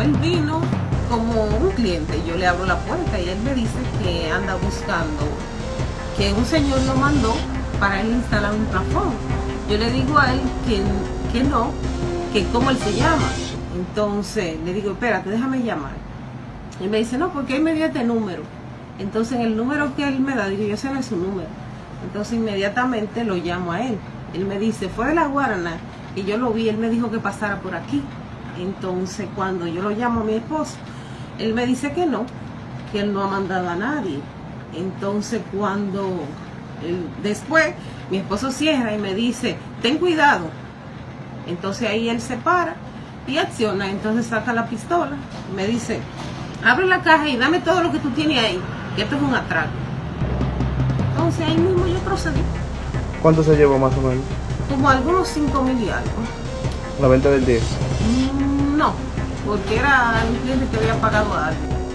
Él vino como un cliente, yo le abro la puerta y él me dice que anda buscando, que un señor lo mandó para él instalar un plafón. Yo le digo a él que, que no, que cómo él se llama. Entonces le digo, espérate, déjame llamar. Y me dice, no, porque él me dio este número. Entonces el número que él me da, digo, yo ese no su número. Entonces inmediatamente lo llamo a él. Él me dice, fue de la Guarana, y yo lo vi, él me dijo que pasara por aquí. Entonces cuando yo lo llamo a mi esposo, él me dice que no, que él no ha mandado a nadie. Entonces cuando después mi esposo cierra y me dice, ten cuidado. Entonces ahí él se para y acciona, entonces saca la pistola y me dice, abre la caja y dame todo lo que tú tienes ahí, que esto es un atraco. Entonces ahí mismo yo procedí. ¿Cuánto se llevó más o menos? Como algunos 5 mil y algo. ¿La venta del 10? Mm, no, porque era un cliente que había pagado algo.